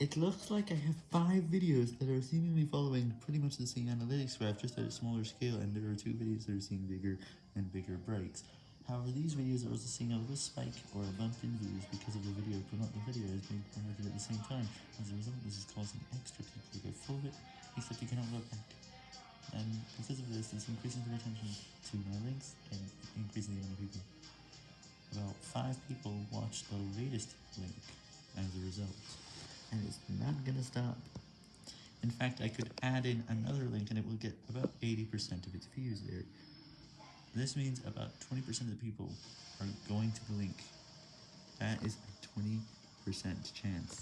It looks like I have 5 videos that are seemingly following pretty much the same analytics graph, just at a smaller scale, and there are 2 videos that are seeing bigger and bigger breaks. However, these videos are also seeing a little spike or a bump in views because of the video, but not the video is being promoted at the same time. As a result, this is causing extra people to go it, except you cannot look back. And because of this, it's increasing the attention to my links and increasing the amount of people. About 5 people watched the latest link as a result, and it's not gonna stop. In fact, I could add in another link and it will get about 80% of its views there. This means about 20% of the people are going to the link. That is a 20% chance.